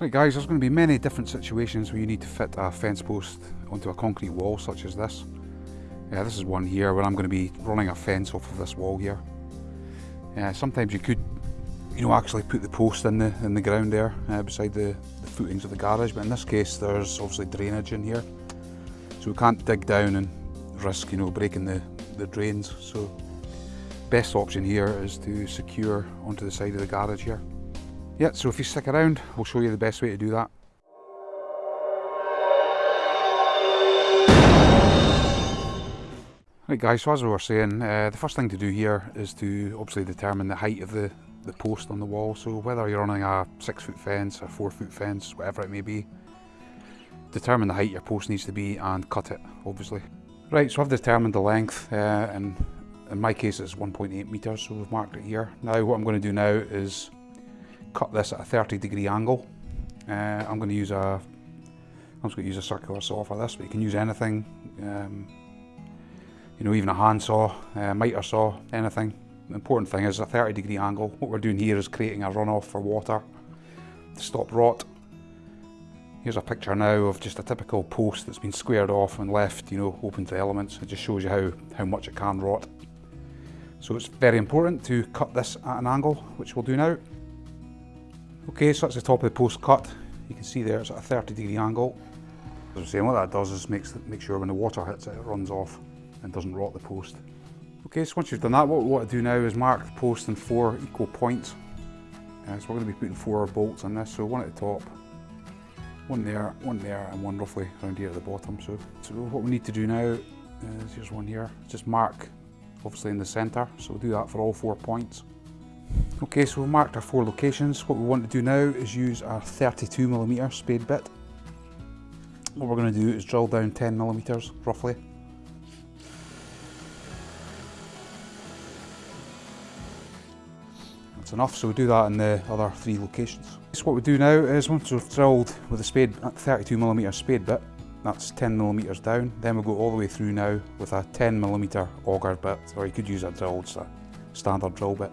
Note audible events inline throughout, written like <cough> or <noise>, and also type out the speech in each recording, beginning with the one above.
Right guys, there's going to be many different situations where you need to fit a fence post onto a concrete wall such as this. Yeah, this is one here where I'm going to be running a fence off of this wall here. Yeah, sometimes you could, you know, actually put the post in the in the ground there uh, beside the, the footings of the garage, but in this case there's obviously drainage in here, so we can't dig down and risk, you know, breaking the the drains. So best option here is to secure onto the side of the garage here. Yeah, so if you stick around, we'll show you the best way to do that. Right guys, so as we were saying, uh, the first thing to do here is to obviously determine the height of the, the post on the wall. So whether you're running a six foot fence, a four foot fence, whatever it may be, determine the height your post needs to be and cut it, obviously. Right, so I've determined the length, uh, and in my case it's 1.8 metres, so we've marked it here. Now what I'm going to do now is cut this at a 30 degree angle. Uh, I'm going to use a I'm just going to use a circular saw for this, but you can use anything. Um, you know, even a handsaw, uh, miter saw, anything. The important thing is a 30 degree angle. What we're doing here is creating a runoff for water to stop rot. Here's a picture now of just a typical post that's been squared off and left, you know, open to the elements. It just shows you how, how much it can rot. So it's very important to cut this at an angle, which we'll do now. Okay, so that's the top of the post cut. You can see there it's at a 30 degree angle. As I'm saying, what that does is makes make sure when the water hits it, it runs off and doesn't rot the post. Okay, so once you've done that, what we want to do now is mark the post in four equal points. Uh, so we're going to be putting four bolts on this, so one at the top, one there, one there, and one roughly around here at the bottom. So, so what we need to do now is, here's one here, just mark obviously in the centre, so we'll do that for all four points. Okay, so we've marked our four locations. What we want to do now is use our 32mm spade bit. What we're going to do is drill down 10mm roughly. That's enough, so we do that in the other three locations. So what we do now is once we've drilled with a spade, 32mm spade bit, that's 10mm down, then we'll go all the way through now with a 10mm auger bit, or you could use a drill, just a standard drill bit.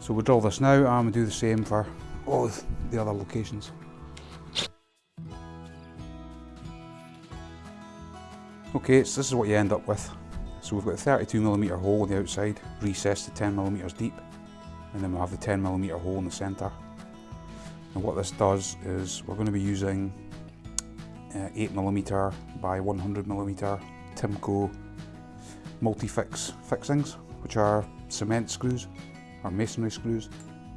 So we'll drill this now and we'll do the same for all the other locations. Okay, so this is what you end up with. So we've got a 32mm hole on the outside, recessed to 10mm deep, and then we'll have the 10mm hole in the centre. And what this does is we're going to be using uh, 8mm by 100mm Timco multi-fix fixings, which are cement screws or masonry screws.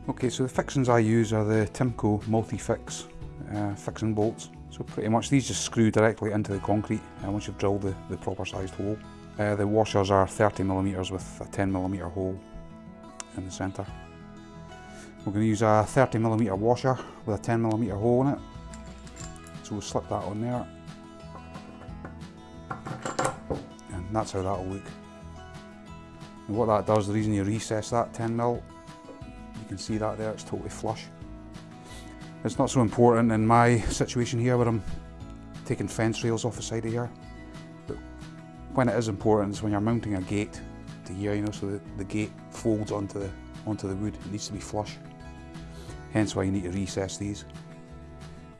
Okay, so the fixings I use are the Timco multi-fix uh, fixing bolts. So pretty much these just screw directly into the concrete uh, once you've drilled the, the proper sized hole. Uh, the washers are 30mm with a 10mm hole in the centre. We're going to use a 30mm washer with a 10mm hole in it. So we'll slip that on there. And that's how that'll look. And what that does, the reason you recess that 10 mil, you can see that there, it's totally flush. It's not so important in my situation here where I'm taking fence rails off the side of here. But when it is important is when you're mounting a gate to here, you know, so that the gate folds onto the, onto the wood. It needs to be flush. Hence why you need to recess these.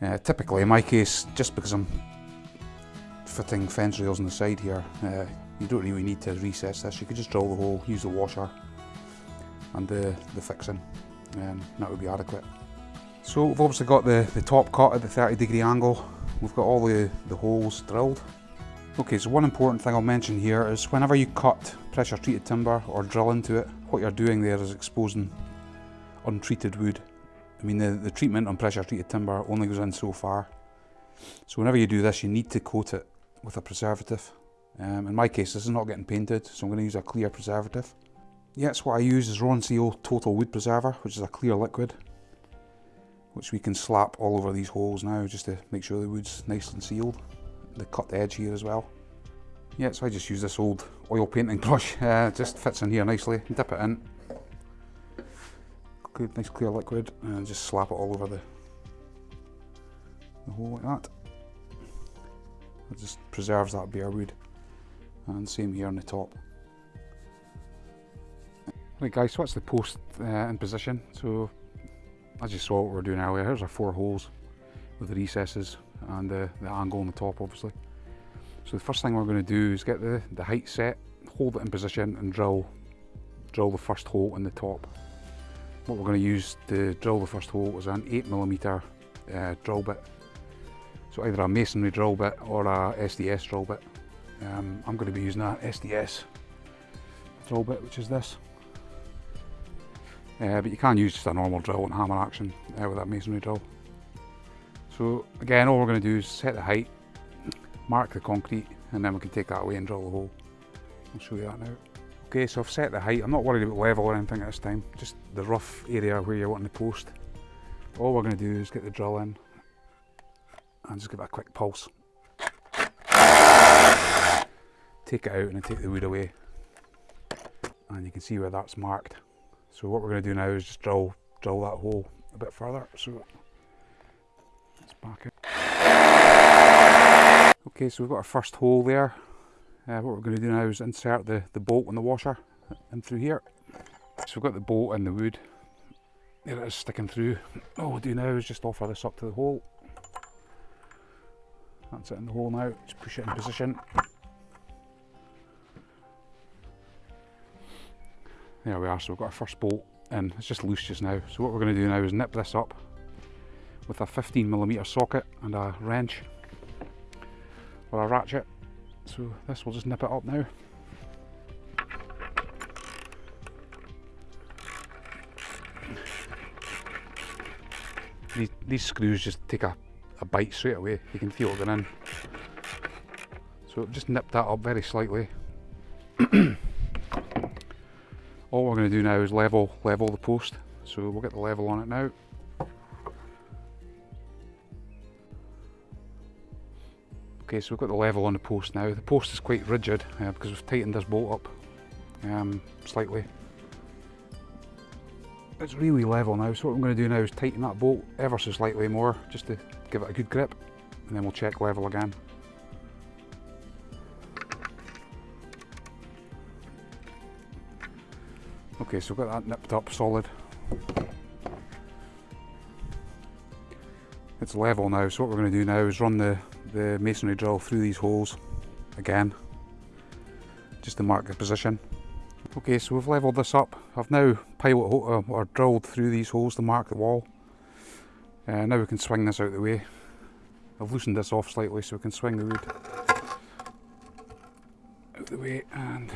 Uh, typically in my case, just because I'm fitting fence rails on the side here, uh, you don't really need to recess this, you could just drill the hole, use the washer and the, the fixing and that would be adequate. So we've obviously got the, the top cut at the 30 degree angle, we've got all the, the holes drilled. Okay, so one important thing I'll mention here is whenever you cut pressure treated timber or drill into it, what you're doing there is exposing untreated wood. I mean the, the treatment on pressure treated timber only goes in so far. So whenever you do this you need to coat it with a preservative. Um, in my case, this is not getting painted, so I'm going to use a clear preservative. Yes, what I use is Ronseal Total Wood Preserver, which is a clear liquid, which we can slap all over these holes now, just to make sure the wood's nice and sealed. The cut the edge here as well. Yeah, so I just use this old oil painting <laughs> brush, uh, it just fits in here nicely, dip it in. Good, nice clear liquid, and just slap it all over the, the hole like that. It just preserves that bare wood and same here on the top. Right guys, so that's the post uh, in position. So as you saw what we were doing earlier, here's our four holes with the recesses and the, the angle on the top obviously. So the first thing we're going to do is get the, the height set, hold it in position and drill, drill the first hole in the top. What we're going to use to drill the first hole is an 8mm uh, drill bit. So either a masonry drill bit or a SDS drill bit. Um, I'm going to be using a SDS drill bit, which is this. Uh, but you can use just a normal drill and hammer action uh, with that masonry drill. So again, all we're going to do is set the height, mark the concrete, and then we can take that away and drill the hole. I'll show you that now. Okay, so I've set the height. I'm not worried about level or anything at this time, just the rough area where you're wanting to post. All we're going to do is get the drill in and just give it a quick pulse. Take it out and take the wood away. And you can see where that's marked. So what we're going to do now is just drill, drill that hole a bit further. So let's back it. Okay, so we've got our first hole there. Uh, what we're going to do now is insert the, the bolt and the washer in through here. So we've got the bolt and the wood. There it is sticking through. All we'll do now is just offer this up to the hole. That's it in the hole now, just push it in position. There we are, so we've got our first bolt and it's just loose just now. So what we're going to do now is nip this up with a 15mm socket and a wrench or a ratchet. So this will just nip it up now. These, these screws just take a, a bite straight away, you can feel it going in. So just nip that up very slightly. <clears throat> all we're going to do now is level level the post. So we'll get the level on it now. Okay so we've got the level on the post now. The post is quite rigid uh, because we've tightened this bolt up um, slightly. It's really level now so what I'm going to do now is tighten that bolt ever so slightly more just to give it a good grip and then we'll check level again Okay, so we've got that nipped up solid. It's level now, so what we're going to do now is run the, the masonry drill through these holes again, just to mark the position. Okay, so we've levelled this up. I've now pilot uh, or drilled through these holes to mark the wall. Uh, now we can swing this out of the way. I've loosened this off slightly so we can swing the wood out of the way and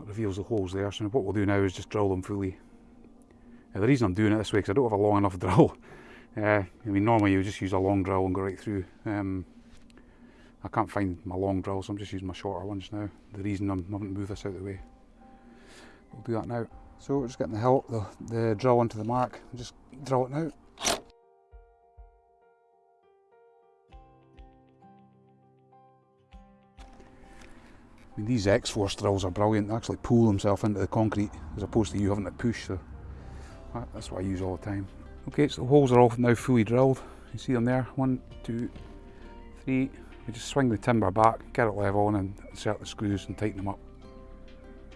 that reveals the holes there. So what we'll do now is just drill them fully. Uh, the reason I'm doing it this way because I don't have a long enough <laughs> drill. Uh, I mean normally you just use a long drill and go right through. Um, I can't find my long drill so I'm just using my shorter ones now. The reason I'm, I haven't moved this out of the way. We'll do that now. So we're just getting the, hilt, the, the drill onto the mark just drill it now. Mean, these X-Force drills are brilliant. They actually pull themselves into the concrete as opposed to you having to push. So that's what I use all the time. Okay, so the holes are all now fully drilled. You see them there. One, two, three. We just swing the timber back, get it level, on and insert the screws and tighten them up.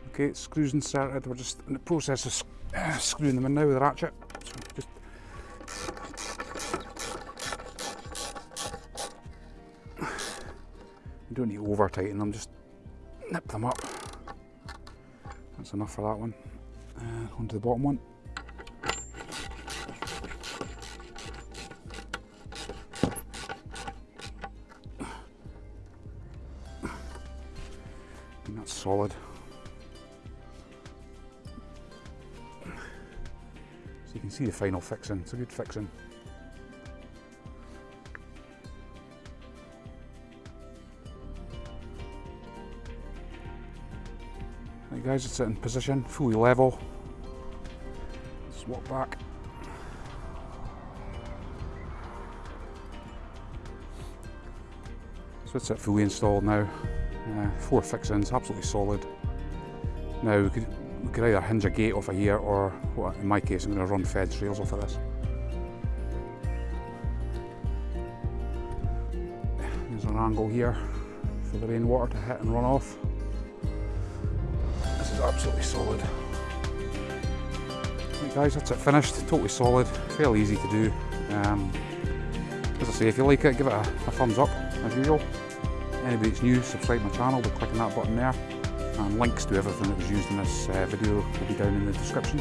Okay, screws inserted. We're just in the process of uh, screwing them in now with a ratchet. So just you <sighs> don't need to over tighten them, just nip them up. That's enough for that one. And uh, onto the bottom one. And that's solid. So you can see the final fixing, it's a good fixing. Guys, it's in position, fully level. Swap back. So it's it fully installed now. Uh, four fixings, absolutely solid. Now we could, we could either hinge a gate off of here or, well, in my case, I'm going to run fence rails off of this. There's an angle here for the rainwater to hit and run off absolutely solid. Like guys, that's it finished. Totally solid, fairly easy to do. Um, as I say, if you like it, give it a, a thumbs up, as usual. Anybody that's new, subscribe to my channel by clicking that button there. And links to everything that was used in this uh, video will be down in the description.